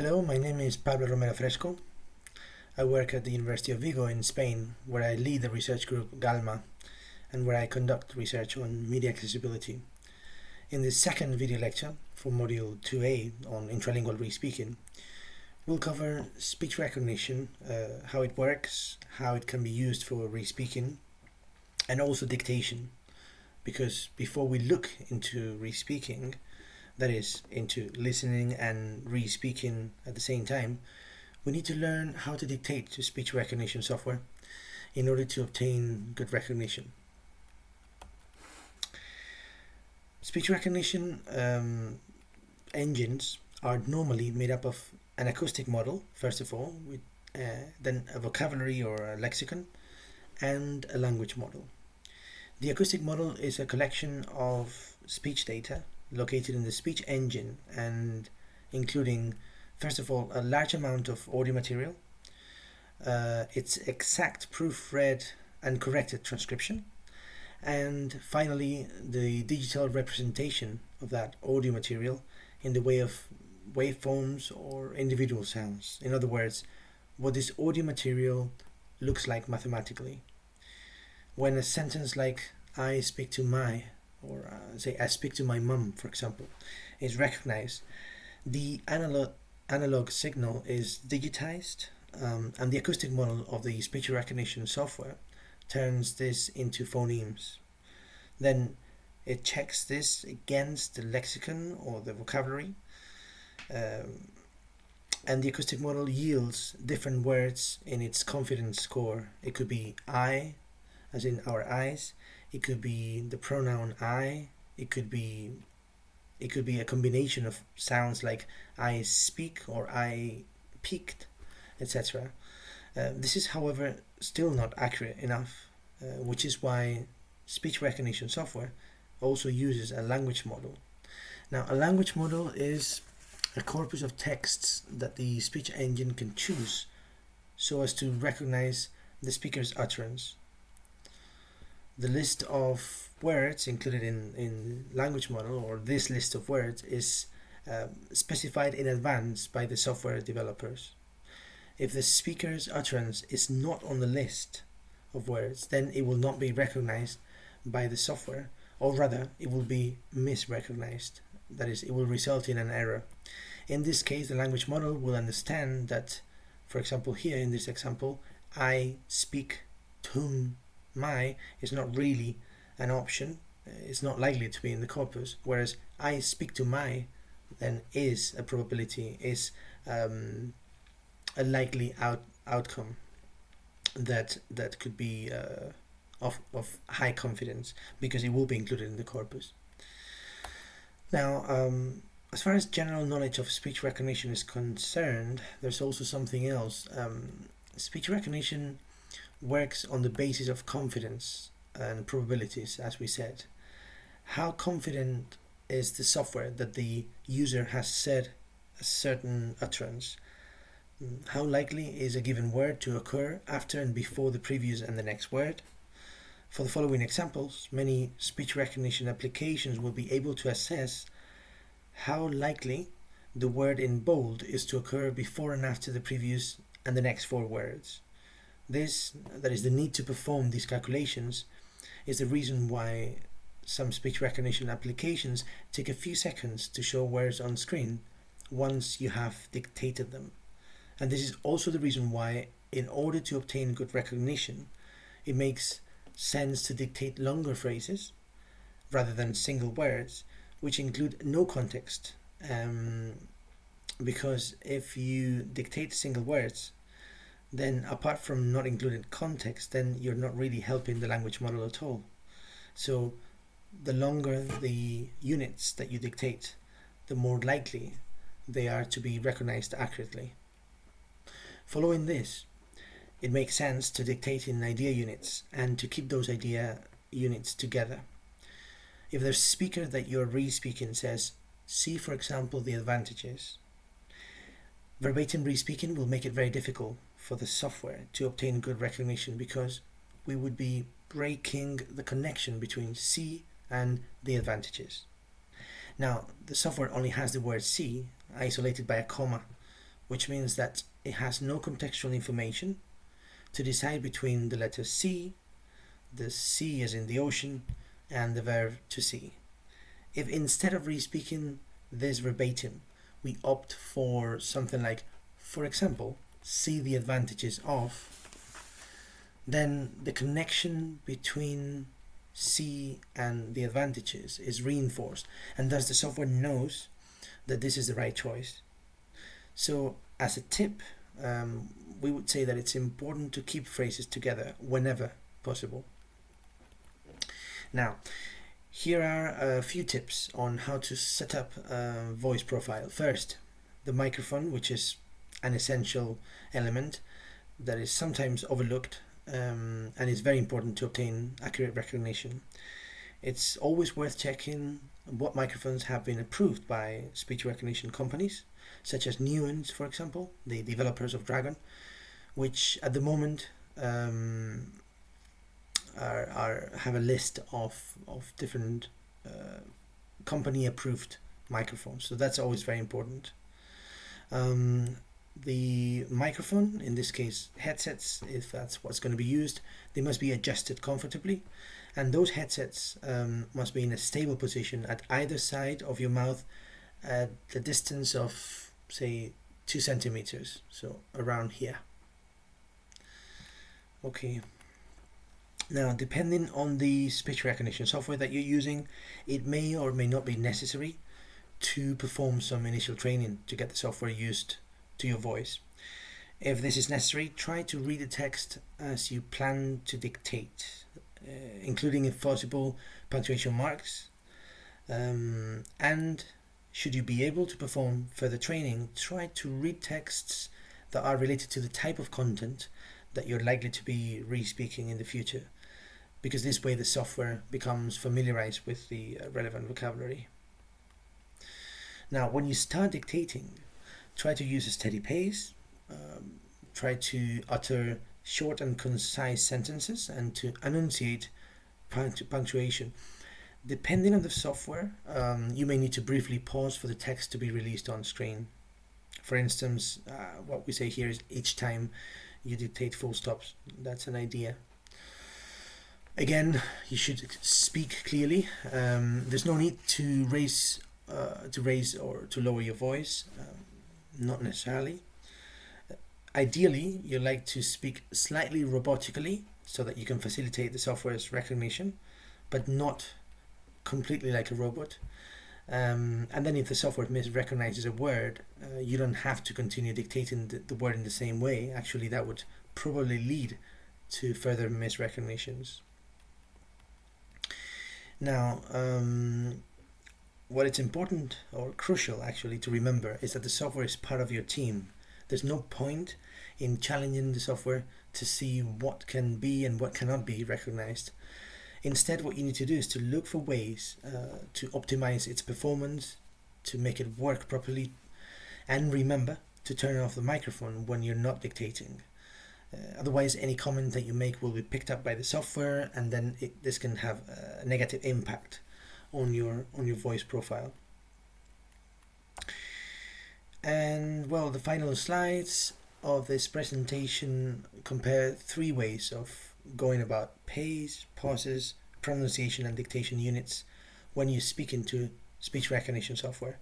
Hello, my name is Pablo Romero Fresco. I work at the University of Vigo in Spain, where I lead the research group GALMA and where I conduct research on media accessibility. In this second video lecture for Module 2A on intralingual re-speaking, we'll cover speech recognition, uh, how it works, how it can be used for re-speaking, and also dictation. Because before we look into re-speaking, that is, into listening and re-speaking at the same time, we need to learn how to dictate to speech recognition software in order to obtain good recognition. Speech recognition um, engines are normally made up of an acoustic model, first of all, with, uh, then a vocabulary or a lexicon, and a language model. The acoustic model is a collection of speech data located in the speech engine and including first of all a large amount of audio material uh, its exact proofread and corrected transcription and finally the digital representation of that audio material in the way of waveforms or individual sounds. In other words what this audio material looks like mathematically. When a sentence like I speak to my or uh, say I speak to my mum, for example, is recognized, the analog analog signal is digitized, um, and the acoustic model of the speech recognition software turns this into phonemes. Then it checks this against the lexicon or the vocabulary, um, and the acoustic model yields different words in its confidence score. It could be I, as in our eyes, it could be the pronoun I. It could be it could be a combination of sounds like I speak or I peaked, etc. Uh, this is, however, still not accurate enough, uh, which is why speech recognition software also uses a language model. Now, a language model is a corpus of texts that the speech engine can choose so as to recognize the speaker's utterance the list of words included in, in language model or this list of words is uh, specified in advance by the software developers. If the speaker's utterance is not on the list of words, then it will not be recognized by the software, or rather, it will be misrecognized. That is, it will result in an error. In this case, the language model will understand that, for example, here in this example, I speak to my is not really an option. It's not likely to be in the corpus. Whereas I speak to my then is a probability, is um, a likely out outcome that that could be uh, of, of high confidence because it will be included in the corpus. Now, um, as far as general knowledge of speech recognition is concerned, there's also something else. Um, speech recognition works on the basis of confidence and probabilities, as we said. How confident is the software that the user has said a certain utterance? Mm, how likely is a given word to occur after and before the previous and the next word? For the following examples, many speech recognition applications will be able to assess how likely the word in bold is to occur before and after the previous and the next four words. This, that is the need to perform these calculations, is the reason why some speech recognition applications take a few seconds to show words on screen once you have dictated them. And this is also the reason why, in order to obtain good recognition, it makes sense to dictate longer phrases rather than single words, which include no context. Um, because if you dictate single words, then apart from not including context, then you're not really helping the language model at all. So the longer the units that you dictate, the more likely they are to be recognized accurately. Following this, it makes sense to dictate in idea units and to keep those idea units together. If the speaker that you're re-speaking says, see for example the advantages, verbatim re-speaking will make it very difficult for the software to obtain good recognition because we would be breaking the connection between C and the advantages. Now, the software only has the word C isolated by a comma, which means that it has no contextual information to decide between the letter C, the sea as in the ocean, and the verb to see. If instead of re-speaking this verbatim, we opt for something like, for example, see the advantages of, then the connection between see and the advantages is reinforced and thus the software knows that this is the right choice. So as a tip, um, we would say that it's important to keep phrases together whenever possible. Now, here are a few tips on how to set up a voice profile. First, the microphone, which is an essential element that is sometimes overlooked um, and is very important to obtain accurate recognition. It's always worth checking what microphones have been approved by speech recognition companies, such as Nuance, for example, the developers of Dragon, which at the moment um, are, are have a list of, of different uh, company approved microphones. So that's always very important. Um, the microphone, in this case headsets, if that's what's going to be used, they must be adjusted comfortably. And those headsets um, must be in a stable position at either side of your mouth at the distance of, say, two centimeters, so around here. Okay. Now, depending on the speech recognition software that you're using, it may or may not be necessary to perform some initial training to get the software used to your voice. If this is necessary, try to read the text as you plan to dictate, uh, including if possible punctuation marks. Um, and should you be able to perform further training, try to read texts that are related to the type of content that you're likely to be re-speaking in the future because this way the software becomes familiarized with the uh, relevant vocabulary. Now, when you start dictating, try to use a steady pace, um, try to utter short and concise sentences and to enunciate punctuation. Depending on the software, um, you may need to briefly pause for the text to be released on screen. For instance, uh, what we say here is each time you dictate full stops. That's an idea. Again, you should speak clearly. Um, there's no need to raise, uh, to raise or to lower your voice. Um, not necessarily. Ideally, you like to speak slightly robotically so that you can facilitate the software's recognition, but not completely like a robot. Um, and then if the software misrecognizes a word, uh, you don't have to continue dictating the, the, word in the same way. Actually, that would probably lead to further misrecognitions. Now, um, what it's important or crucial actually to remember is that the software is part of your team. There's no point in challenging the software to see what can be and what cannot be recognized. Instead, what you need to do is to look for ways uh, to optimize its performance, to make it work properly, and remember to turn off the microphone when you're not dictating. Uh, otherwise, any comment that you make will be picked up by the software, and then it, this can have a negative impact on your on your voice profile. And well, the final slides of this presentation compare three ways of going about pace, pauses, pronunciation, and dictation units when you speak into speech recognition software.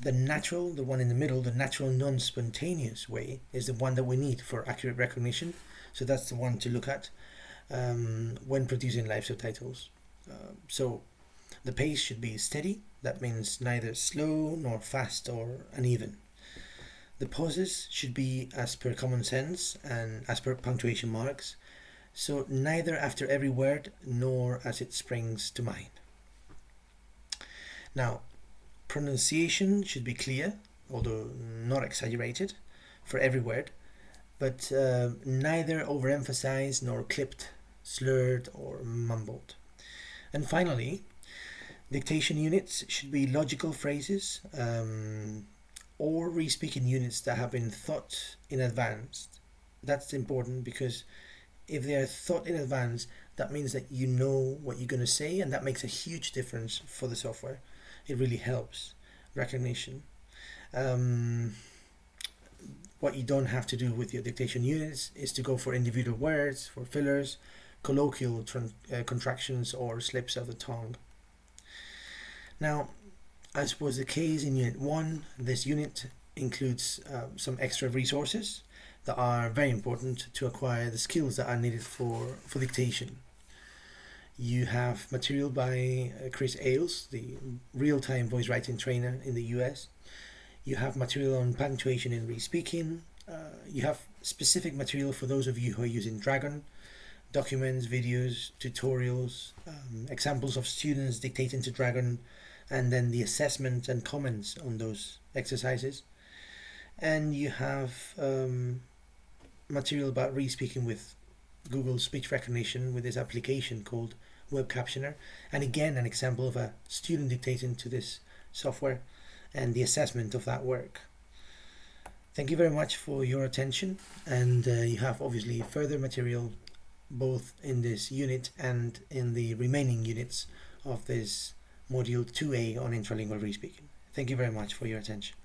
The natural, the one in the middle, the natural non-spontaneous way is the one that we need for accurate recognition. So that's the one to look at um, when producing live subtitles. Uh, so the pace should be steady. That means neither slow nor fast or uneven. The pauses should be as per common sense and as per punctuation marks. So neither after every word nor as it springs to mind. Now, pronunciation should be clear, although not exaggerated, for every word, but uh, neither overemphasized nor clipped, slurred, or mumbled. And finally, dictation units should be logical phrases um, or re-speaking units that have been thought in advance. That's important because if they are thought in advance, that means that you know what you're going to say, and that makes a huge difference for the software it really helps recognition. Um, what you don't have to do with your dictation units is to go for individual words, for fillers, colloquial uh, contractions, or slips of the tongue. Now, as was the case in Unit 1, this unit includes uh, some extra resources that are very important to acquire the skills that are needed for, for dictation. You have material by uh, Chris Ailes, the real-time voice writing trainer in the US. You have material on punctuation in re-speaking. Uh, you have specific material for those of you who are using Dragon, documents, videos, tutorials, um, examples of students dictating to Dragon, and then the assessments and comments on those exercises. And you have um, material about re-speaking with Google speech recognition with this application called Web Captioner, and again an example of a student dictating to this software and the assessment of that work. Thank you very much for your attention, and uh, you have obviously further material both in this unit and in the remaining units of this module 2A on intralingual re-speaking. Thank you very much for your attention.